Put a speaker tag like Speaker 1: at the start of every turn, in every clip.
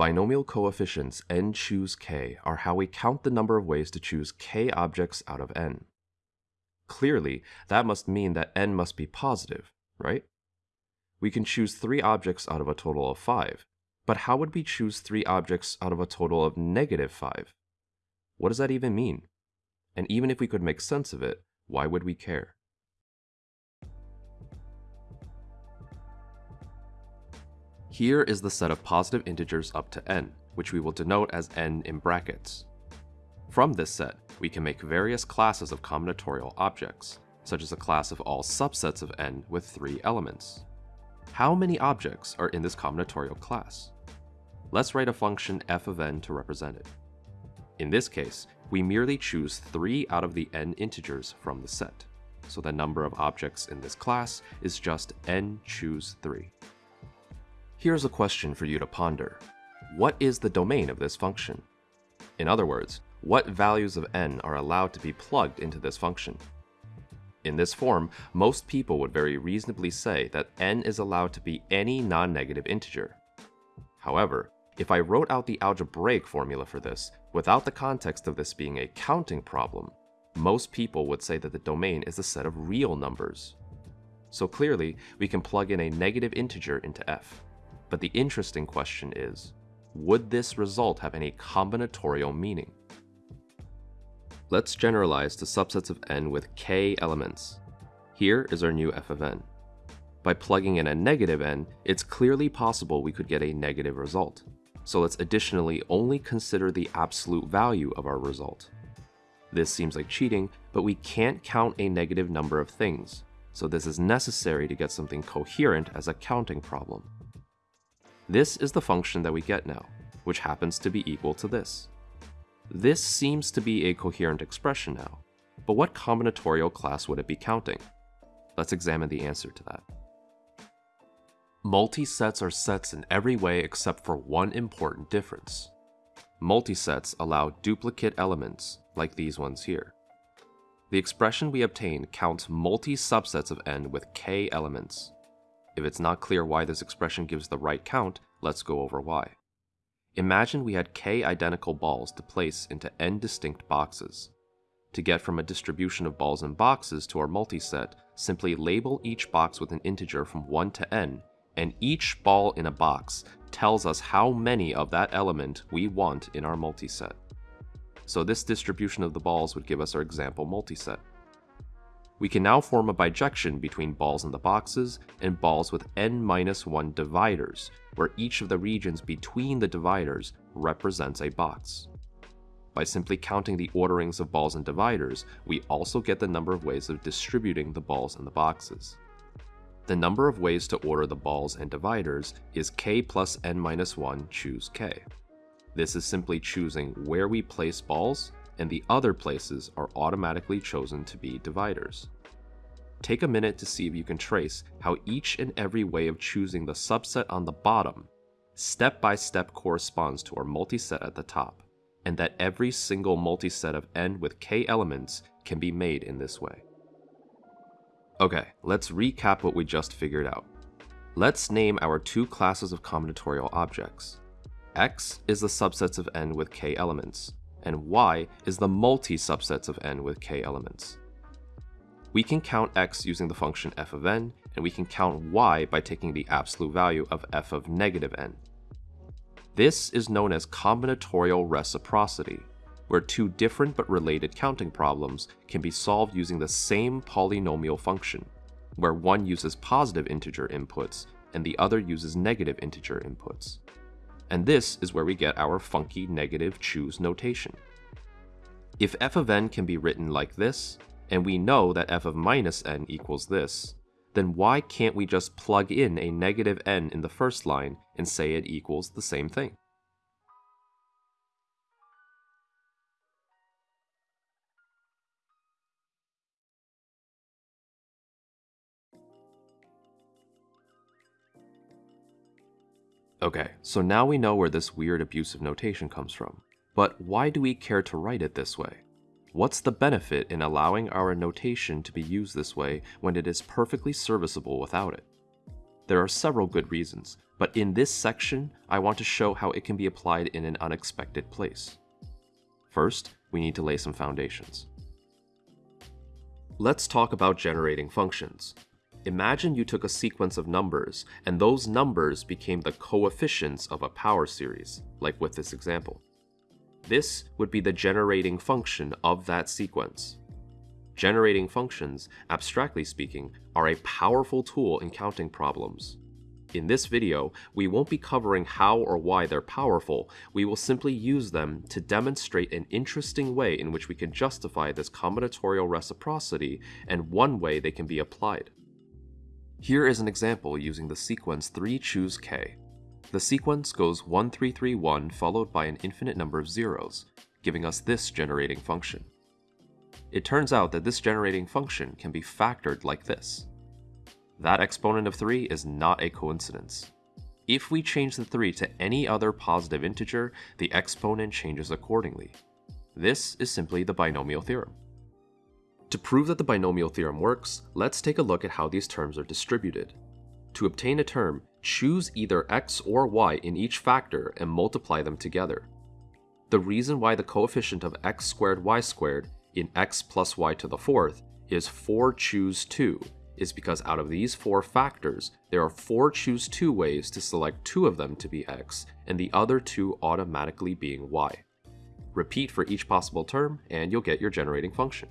Speaker 1: Binomial coefficients n choose k are how we count the number of ways to choose k objects out of n. Clearly, that must mean that n must be positive, right? We can choose three objects out of a total of five, but how would we choose three objects out of a total of negative five? What does that even mean? And even if we could make sense of it, why would we care? Here is the set of positive integers up to n, which we will denote as n in brackets. From this set, we can make various classes of combinatorial objects, such as a class of all subsets of n with three elements. How many objects are in this combinatorial class? Let's write a function f of n to represent it. In this case, we merely choose 3 out of the n integers from the set, so the number of objects in this class is just n choose 3. Here's a question for you to ponder. What is the domain of this function? In other words, what values of n are allowed to be plugged into this function? In this form, most people would very reasonably say that n is allowed to be any non-negative integer. However, if I wrote out the algebraic formula for this, without the context of this being a counting problem, most people would say that the domain is a set of real numbers. So clearly, we can plug in a negative integer into f. But the interesting question is, would this result have any combinatorial meaning? Let's generalize to subsets of n with k elements. Here is our new f of n. By plugging in a negative n, it's clearly possible we could get a negative result. So let's additionally only consider the absolute value of our result. This seems like cheating, but we can't count a negative number of things, so this is necessary to get something coherent as a counting problem. This is the function that we get now, which happens to be equal to this. This seems to be a coherent expression now, but what combinatorial class would it be counting? Let's examine the answer to that. Multisets are sets in every way except for one important difference. Multisets allow duplicate elements, like these ones here. The expression we obtain counts multi-subsets of n with k elements, if it's not clear why this expression gives the right count, let's go over why. Imagine we had k identical balls to place into n distinct boxes. To get from a distribution of balls and boxes to our multiset, simply label each box with an integer from 1 to n, and each ball in a box tells us how many of that element we want in our multiset. So this distribution of the balls would give us our example multiset. We can now form a bijection between balls in the boxes and balls with n-1 dividers, where each of the regions between the dividers represents a box. By simply counting the orderings of balls and dividers, we also get the number of ways of distributing the balls in the boxes. The number of ways to order the balls and dividers is k plus n-1 choose k. This is simply choosing where we place balls and the other places are automatically chosen to be dividers. Take a minute to see if you can trace how each and every way of choosing the subset on the bottom step by step corresponds to our multiset at the top, and that every single multiset of n with k elements can be made in this way. Okay, let's recap what we just figured out. Let's name our two classes of combinatorial objects. X is the subsets of n with k elements, and y is the multi-subsets of n with k elements. We can count x using the function f of n, and we can count y by taking the absolute value of f of negative n. This is known as combinatorial reciprocity, where two different but related counting problems can be solved using the same polynomial function, where one uses positive integer inputs and the other uses negative integer inputs and this is where we get our funky negative choose notation. If f of n can be written like this, and we know that f of minus n equals this, then why can't we just plug in a negative n in the first line and say it equals the same thing? Okay, so now we know where this weird abusive notation comes from. But why do we care to write it this way? What's the benefit in allowing our notation to be used this way when it is perfectly serviceable without it? there are several good reasons, but in this section, I want to show how it can be applied in an unexpected place. First, we need to lay some foundations. Let's talk about generating functions. Imagine you took a sequence of numbers, and those numbers became the coefficients of a power series, like with this example. This would be the generating function of that sequence. Generating functions, abstractly speaking, are a powerful tool in counting problems. In this video, we won't be covering how or why they're powerful, we will simply use them to demonstrate an interesting way in which we can justify this combinatorial reciprocity and one way they can be applied. Here is an example using the sequence 3 choose k. The sequence goes 1 3 3 1 followed by an infinite number of zeros, giving us this generating function. It turns out that this generating function can be factored like this. That exponent of 3 is not a coincidence. If we change the 3 to any other positive integer, the exponent changes accordingly. This is simply the binomial theorem. To prove that the binomial theorem works, let's take a look at how these terms are distributed. To obtain a term, choose either x or y in each factor and multiply them together. The reason why the coefficient of x squared y squared in x plus y to the fourth is 4 choose 2 is because out of these four factors, there are four choose 2 ways to select two of them to be x, and the other two automatically being y. Repeat for each possible term, and you'll get your generating function.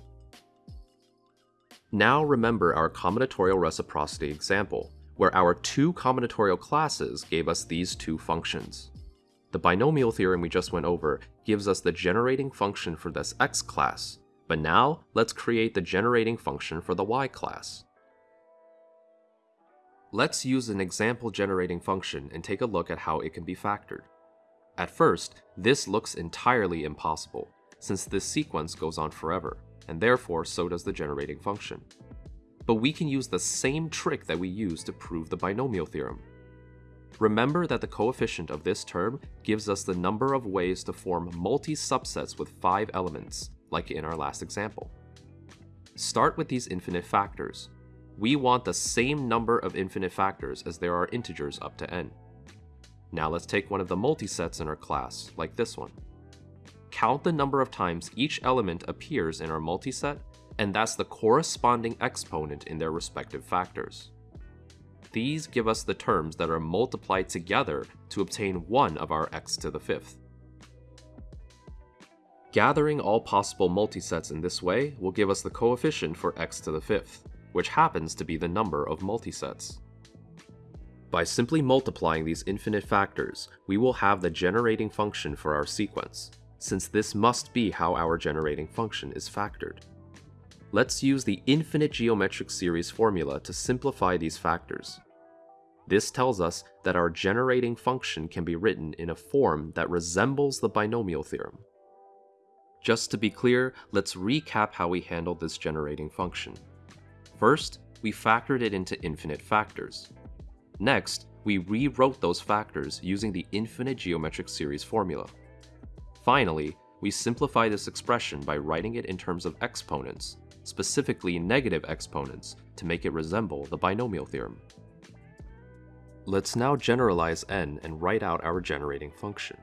Speaker 1: Now remember our combinatorial reciprocity example, where our two combinatorial classes gave us these two functions. The binomial theorem we just went over gives us the generating function for this x class, but now let's create the generating function for the y class. Let's use an example generating function and take a look at how it can be factored. At first, this looks entirely impossible, since this sequence goes on forever and therefore so does the generating function. But we can use the same trick that we used to prove the binomial theorem. Remember that the coefficient of this term gives us the number of ways to form multi-subsets with 5 elements, like in our last example. Start with these infinite factors. We want the same number of infinite factors as there are integers up to n. Now let's take one of the multisets in our class, like this one count the number of times each element appears in our multiset, and that's the corresponding exponent in their respective factors. These give us the terms that are multiplied together to obtain one of our x to the fifth. Gathering all possible multisets in this way will give us the coefficient for x to the fifth, which happens to be the number of multisets. By simply multiplying these infinite factors, we will have the generating function for our sequence, since this must be how our generating function is factored. Let's use the infinite geometric series formula to simplify these factors. This tells us that our generating function can be written in a form that resembles the binomial theorem. Just to be clear, let's recap how we handled this generating function. First, we factored it into infinite factors. Next, we rewrote those factors using the infinite geometric series formula. Finally, we simplify this expression by writing it in terms of exponents, specifically negative exponents, to make it resemble the binomial theorem. Let's now generalize n and write out our generating function.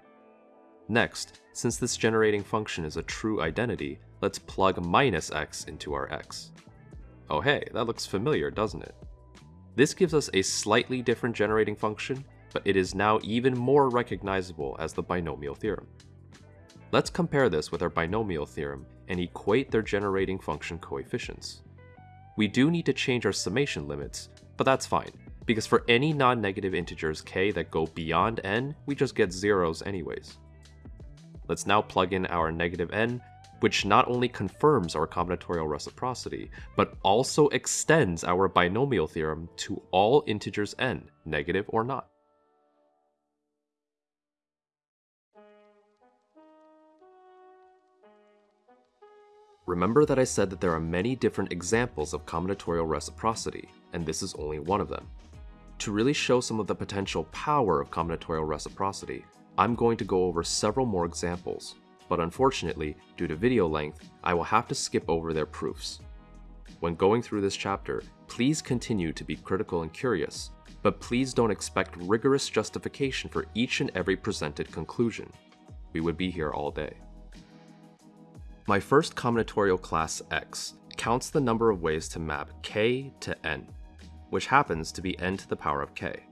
Speaker 1: Next, since this generating function is a true identity, let's plug minus x into our x. Oh hey, that looks familiar, doesn't it? This gives us a slightly different generating function, but it is now even more recognizable as the binomial theorem. Let's compare this with our binomial theorem and equate their generating function coefficients. We do need to change our summation limits, but that's fine, because for any non-negative integers k that go beyond n, we just get zeros anyways. Let's now plug in our negative n, which not only confirms our combinatorial reciprocity, but also extends our binomial theorem to all integers n, negative or not. Remember that I said that there are many different examples of combinatorial reciprocity, and this is only one of them. To really show some of the potential power of combinatorial reciprocity, I'm going to go over several more examples, but unfortunately, due to video length, I will have to skip over their proofs. When going through this chapter, please continue to be critical and curious, but please don't expect rigorous justification for each and every presented conclusion. We would be here all day. My first combinatorial class X counts the number of ways to map k to n, which happens to be n to the power of k.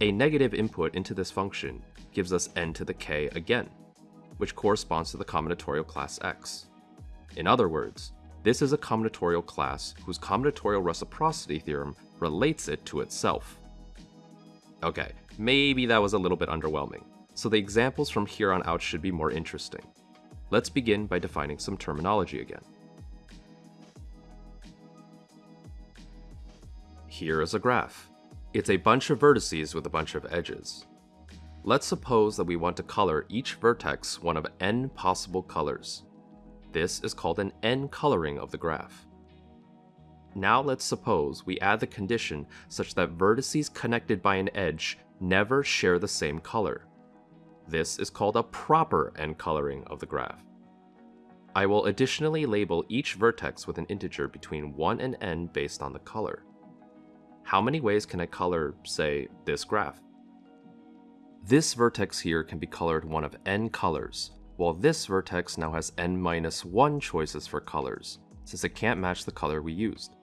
Speaker 1: A negative input into this function gives us n to the k again, which corresponds to the combinatorial class X. In other words, this is a combinatorial class whose combinatorial reciprocity theorem relates it to itself. Okay, maybe that was a little bit underwhelming, so the examples from here on out should be more interesting. Let's begin by defining some terminology again. Here is a graph. It's a bunch of vertices with a bunch of edges. Let's suppose that we want to color each vertex one of n possible colors. This is called an n coloring of the graph. Now let's suppose we add the condition such that vertices connected by an edge never share the same color. This is called a proper n coloring of the graph. I will additionally label each vertex with an integer between 1 and n based on the color. How many ways can I color, say, this graph? This vertex here can be colored one of n colors, while this vertex now has n minus 1 choices for colors, since it can't match the color we used.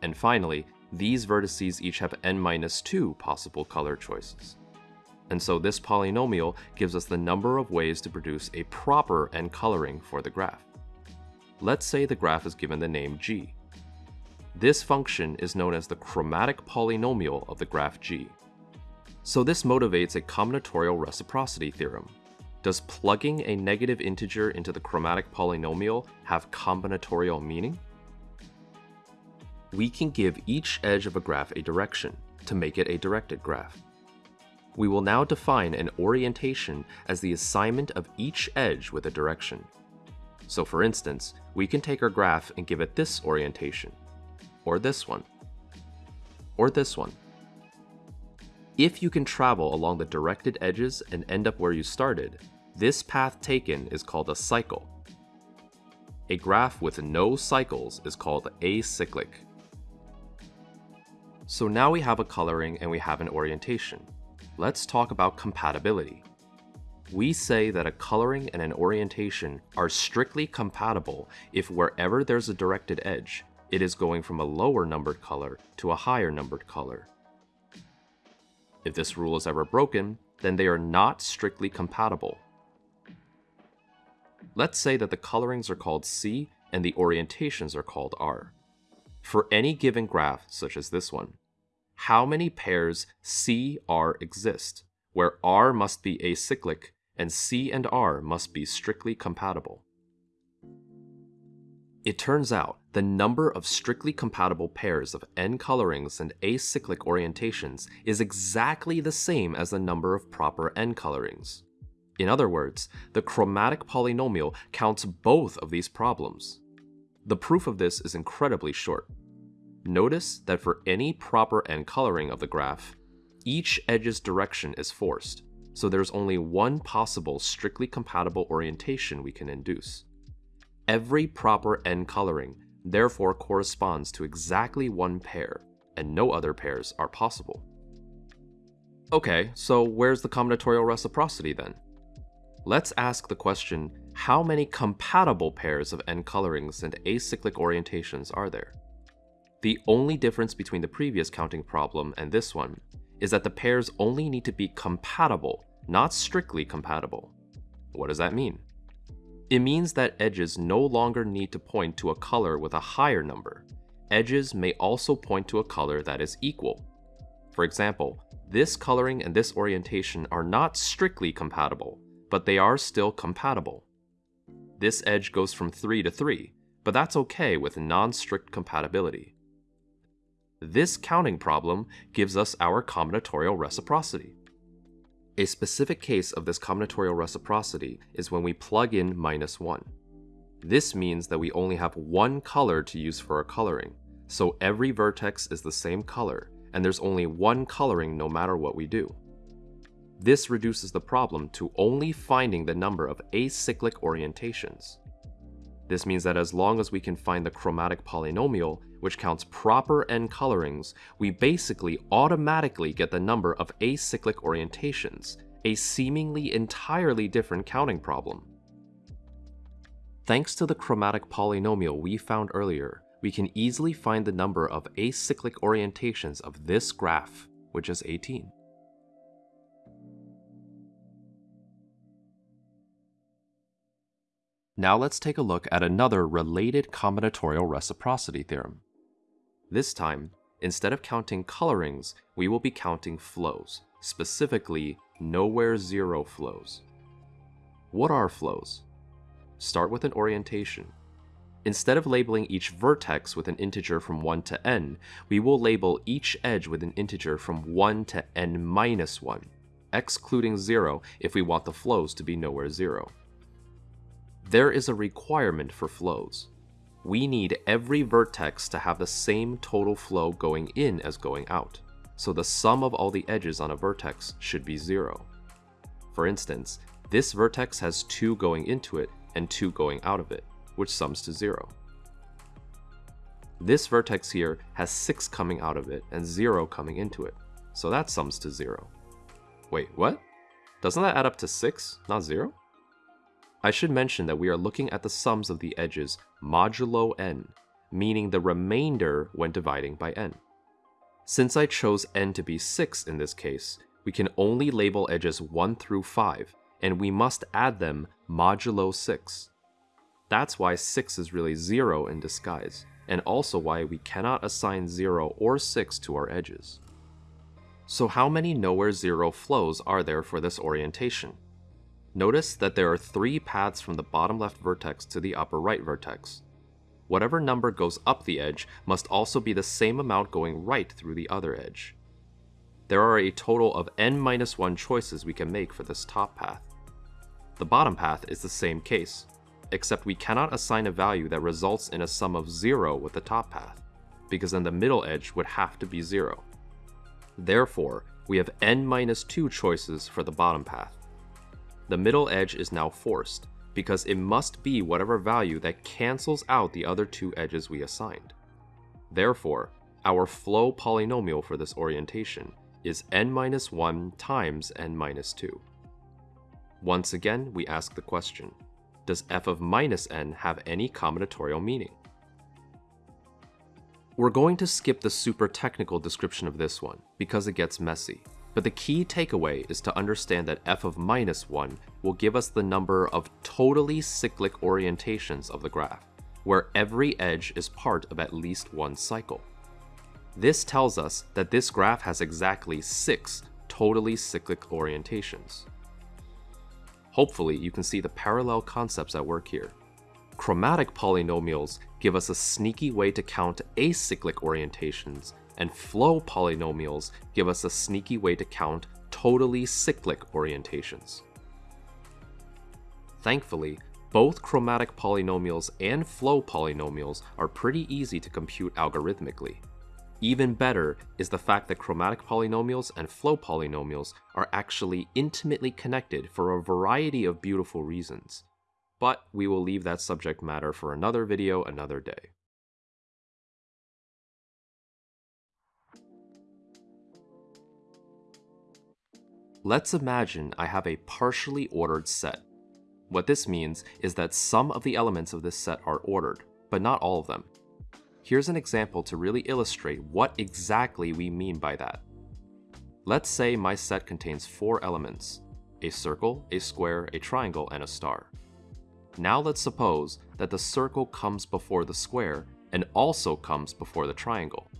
Speaker 1: And finally, these vertices each have n minus 2 possible color choices. And so this polynomial gives us the number of ways to produce a proper n coloring for the graph. Let's say the graph is given the name g. This function is known as the chromatic polynomial of the graph g. So this motivates a combinatorial reciprocity theorem, does plugging a negative integer into the chromatic polynomial have combinatorial meaning? We can give each edge of a graph a direction to make it a directed graph. We will now define an orientation as the assignment of each edge with a direction. So for instance, we can take our graph and give it this orientation, or this one, or this one. If you can travel along the directed edges and end up where you started, this path taken is called a cycle. A graph with no cycles is called acyclic. So now we have a coloring and we have an orientation. Let's talk about compatibility. We say that a coloring and an orientation are strictly compatible if wherever there's a directed edge, it is going from a lower numbered color to a higher numbered color. If this rule is ever broken, then they are not strictly compatible. Let's say that the colorings are called C and the orientations are called R. For any given graph, such as this one, how many pairs C-R exist, where R must be acyclic and C and R must be strictly compatible? It turns out the number of strictly compatible pairs of n colorings and acyclic orientations is exactly the same as the number of proper n colorings. In other words, the chromatic polynomial counts both of these problems. The proof of this is incredibly short. Notice that for any proper n coloring of the graph, each edge's direction is forced, so there's only one possible strictly compatible orientation we can induce. Every proper n coloring therefore corresponds to exactly one pair, and no other pairs are possible. Okay, so where's the combinatorial reciprocity then? Let's ask the question, how many compatible pairs of n colorings and acyclic orientations are there? The only difference between the previous counting problem and this one is that the pairs only need to be compatible, not strictly compatible. What does that mean? It means that edges no longer need to point to a color with a higher number. Edges may also point to a color that is equal. For example, this coloring and this orientation are not strictly compatible, but they are still compatible. This edge goes from 3 to 3, but that's okay with non-strict compatibility. This counting problem gives us our combinatorial reciprocity. A specific case of this combinatorial reciprocity is when we plug in minus 1. This means that we only have one color to use for our coloring, so every vertex is the same color, and there's only one coloring no matter what we do. This reduces the problem to only finding the number of acyclic orientations. This means that as long as we can find the chromatic polynomial, which counts proper n colorings, we basically automatically get the number of acyclic orientations, a seemingly entirely different counting problem. Thanks to the chromatic polynomial we found earlier, we can easily find the number of acyclic orientations of this graph, which is 18. Now let's take a look at another related combinatorial reciprocity theorem. This time, instead of counting colorings, we will be counting flows, specifically nowhere zero flows. What are flows? Start with an orientation. Instead of labeling each vertex with an integer from 1 to n, we will label each edge with an integer from 1 to n minus 1, excluding 0 if we want the flows to be nowhere 0. There is a requirement for flows. We need every vertex to have the same total flow going in as going out, so the sum of all the edges on a vertex should be 0. For instance, this vertex has 2 going into it and 2 going out of it which sums to 0. This vertex here has 6 coming out of it and 0 coming into it, so that sums to 0. Wait, what? Doesn't that add up to 6, not 0? I should mention that we are looking at the sums of the edges modulo n, meaning the remainder when dividing by n. Since I chose n to be 6 in this case, we can only label edges 1 through 5, and we must add them modulo 6. That's why 6 is really 0 in disguise, and also why we cannot assign 0 or 6 to our edges. So how many nowhere 0 flows are there for this orientation? Notice that there are three paths from the bottom left vertex to the upper right vertex. Whatever number goes up the edge must also be the same amount going right through the other edge. There are a total of n-1 choices we can make for this top path. The bottom path is the same case, except we cannot assign a value that results in a sum of 0 with the top path, because then the middle edge would have to be 0. Therefore, we have n-2 choices for the bottom path. The middle edge is now forced, because it must be whatever value that cancels out the other two edges we assigned. Therefore, our flow polynomial for this orientation is n-1 times n-2. Once again, we ask the question, does f of minus n have any combinatorial meaning? We're going to skip the super technical description of this one, because it gets messy. But the key takeaway is to understand that f of minus 1 will give us the number of totally cyclic orientations of the graph, where every edge is part of at least one cycle. This tells us that this graph has exactly 6 totally cyclic orientations. Hopefully, you can see the parallel concepts at work here. Chromatic polynomials give us a sneaky way to count acyclic orientations, and flow polynomials give us a sneaky way to count totally cyclic orientations. Thankfully, both chromatic polynomials and flow polynomials are pretty easy to compute algorithmically. Even better is the fact that chromatic polynomials and flow polynomials are actually intimately connected for a variety of beautiful reasons. But we will leave that subject matter for another video another day. Let's imagine I have a partially ordered set. What this means is that some of the elements of this set are ordered, but not all of them. Here's an example to really illustrate what exactly we mean by that. Let's say my set contains four elements, a circle, a square, a triangle, and a star. Now let's suppose that the circle comes before the square and also comes before the triangle.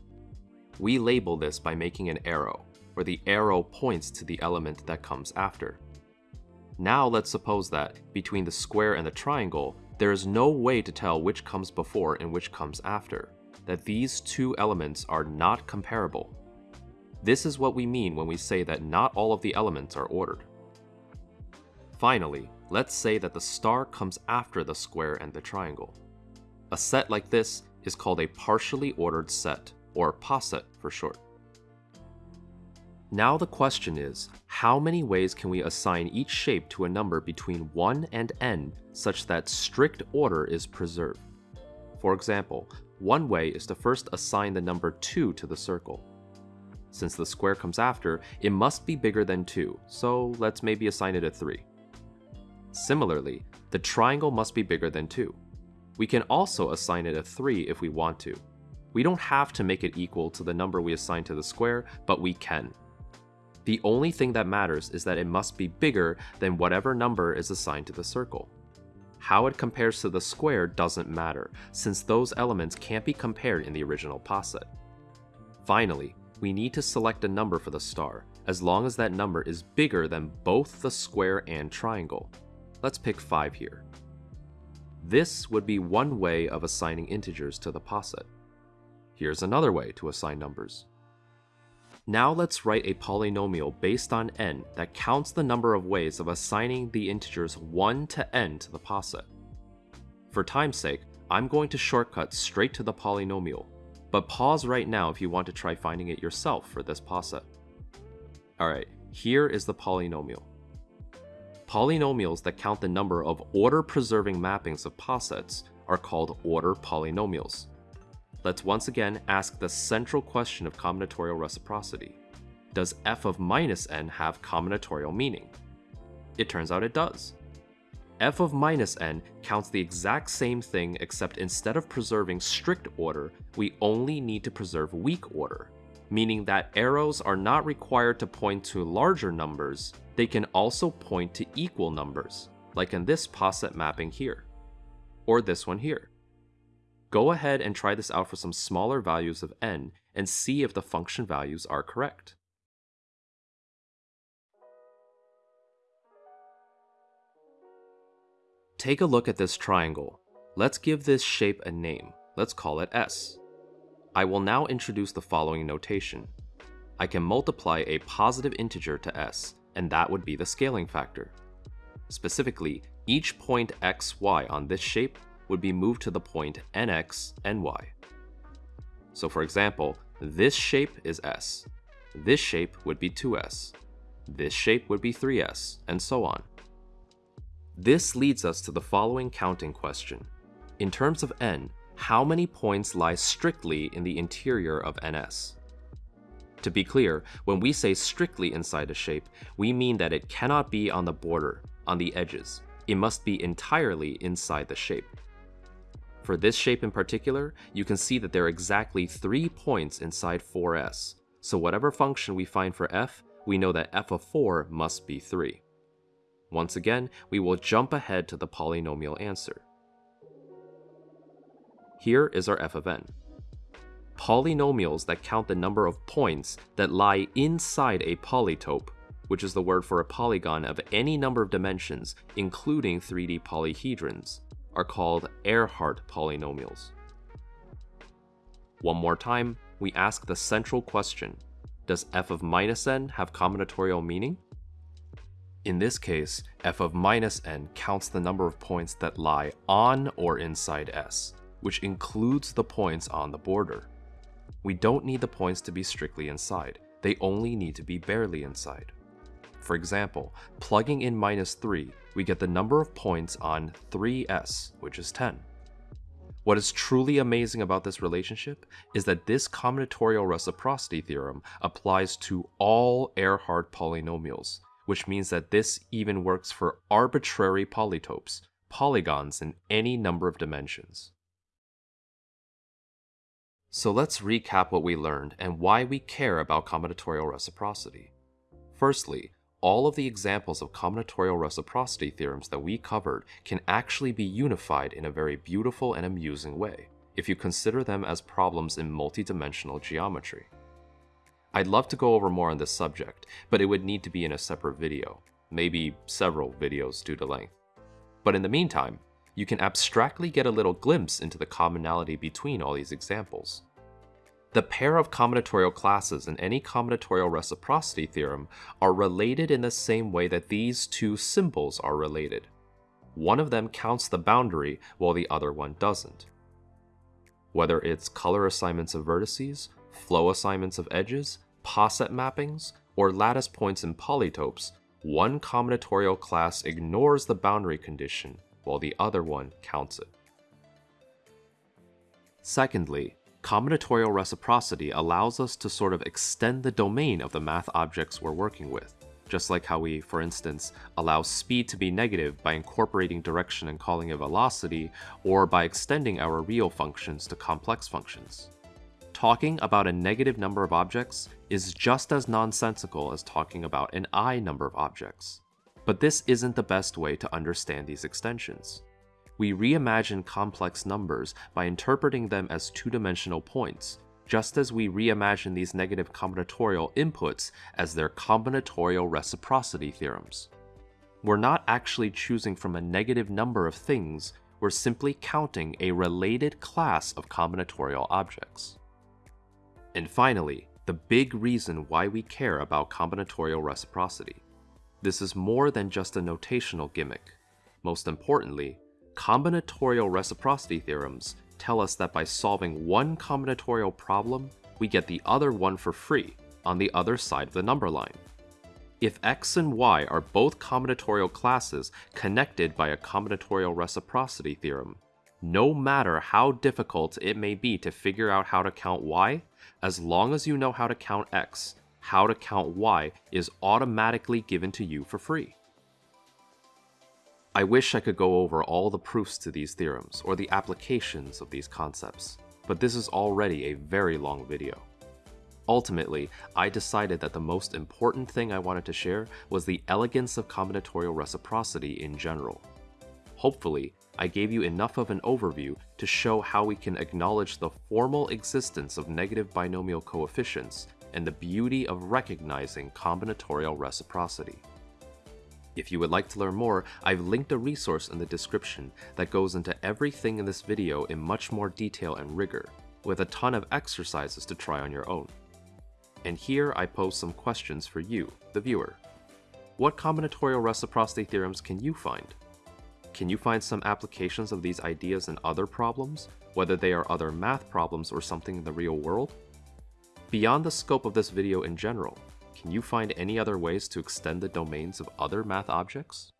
Speaker 1: We label this by making an arrow, where the arrow points to the element that comes after. Now let's suppose that, between the square and the triangle, there is no way to tell which comes before and which comes after, that these two elements are not comparable. This is what we mean when we say that not all of the elements are ordered. Finally, let's say that the star comes after the square and the triangle. A set like this is called a partially ordered set, or poset for short. Now the question is, how many ways can we assign each shape to a number between 1 and n such that strict order is preserved? For example, one way is to first assign the number 2 to the circle. Since the square comes after, it must be bigger than 2, so let's maybe assign it a 3. Similarly, the triangle must be bigger than 2. We can also assign it a 3 if we want to. We don't have to make it equal to the number we assign to the square, but we can. The only thing that matters is that it must be bigger than whatever number is assigned to the circle. How it compares to the square doesn't matter, since those elements can't be compared in the original poset. Finally, we need to select a number for the star, as long as that number is bigger than both the square and triangle. Let's pick 5 here. This would be one way of assigning integers to the poset. Here's another way to assign numbers. Now let's write a polynomial based on n that counts the number of ways of assigning the integers 1 to n to the poset. For time's sake, I'm going to shortcut straight to the polynomial, but pause right now if you want to try finding it yourself for this poset. Alright, here is the polynomial. Polynomials that count the number of order-preserving mappings of posets are called order polynomials. Let's once again ask the central question of combinatorial reciprocity. Does f of minus n have combinatorial meaning? It turns out it does. f of minus n counts the exact same thing except instead of preserving strict order, we only need to preserve weak order, meaning that arrows are not required to point to larger numbers, they can also point to equal numbers, like in this poset mapping here, or this one here. Go ahead and try this out for some smaller values of n and see if the function values are correct. Take a look at this triangle. Let's give this shape a name. Let's call it S. I will now introduce the following notation. I can multiply a positive integer to s, and that would be the scaling factor. Specifically, each point x, y on this shape would be moved to the point nx, ny. So for example, this shape is s. This shape would be 2s. This shape would be 3s, and so on. This leads us to the following counting question. In terms of n, how many points lie strictly in the interior of ns? To be clear, when we say strictly inside a shape, we mean that it cannot be on the border, on the edges. It must be entirely inside the shape. For this shape in particular, you can see that there are exactly 3 points inside 4s, so whatever function we find for f, we know that f of 4 must be 3. Once again, we will jump ahead to the polynomial answer. Here is our f of n. Polynomials that count the number of points that lie inside a polytope, which is the word for a polygon of any number of dimensions, including 3D polyhedrons, are called Ehrhart polynomials. One more time, we ask the central question, does f of minus n have combinatorial meaning? In this case, f of minus n counts the number of points that lie on or inside S, which includes the points on the border. We don't need the points to be strictly inside, they only need to be barely inside. For example, plugging in minus 3, we get the number of points on 3s, which is 10. What is truly amazing about this relationship is that this combinatorial reciprocity theorem applies to all Ehrhart polynomials, which means that this even works for arbitrary polytopes, polygons in any number of dimensions. So let's recap what we learned and why we care about combinatorial reciprocity. Firstly, all of the examples of combinatorial reciprocity theorems that we covered can actually be unified in a very beautiful and amusing way, if you consider them as problems in multidimensional geometry. I'd love to go over more on this subject, but it would need to be in a separate video, maybe several videos due to length. But in the meantime, you can abstractly get a little glimpse into the commonality between all these examples. The pair of combinatorial classes in any combinatorial reciprocity theorem are related in the same way that these two symbols are related. One of them counts the boundary while the other one doesn't. Whether it's color assignments of vertices, flow assignments of edges, poset mappings, or lattice points in polytopes, one combinatorial class ignores the boundary condition while the other one counts it. Secondly, combinatorial reciprocity allows us to sort of extend the domain of the math objects we're working with, just like how we, for instance, allow speed to be negative by incorporating direction and calling it velocity, or by extending our real functions to complex functions. Talking about a negative number of objects is just as nonsensical as talking about an i number of objects. But this isn't the best way to understand these extensions. We reimagine complex numbers by interpreting them as two-dimensional points, just as we reimagine these negative combinatorial inputs as their combinatorial reciprocity theorems. We're not actually choosing from a negative number of things, we're simply counting a related class of combinatorial objects. And finally, the big reason why we care about combinatorial reciprocity. This is more than just a notational gimmick. Most importantly, combinatorial reciprocity theorems tell us that by solving one combinatorial problem, we get the other one for free on the other side of the number line. If x and y are both combinatorial classes connected by a combinatorial reciprocity theorem, no matter how difficult it may be to figure out how to count y, as long as you know how to count x, how to count y is automatically given to you for free. I wish I could go over all the proofs to these theorems, or the applications of these concepts, but this is already a very long video. Ultimately, I decided that the most important thing I wanted to share was the elegance of combinatorial reciprocity in general. Hopefully, I gave you enough of an overview to show how we can acknowledge the formal existence of negative binomial coefficients and the beauty of recognizing combinatorial reciprocity. If you would like to learn more, I've linked a resource in the description that goes into everything in this video in much more detail and rigor, with a ton of exercises to try on your own. And here I pose some questions for you, the viewer. What combinatorial reciprocity theorems can you find? Can you find some applications of these ideas in other problems, whether they are other math problems or something in the real world? Beyond the scope of this video in general, can you find any other ways to extend the domains of other math objects?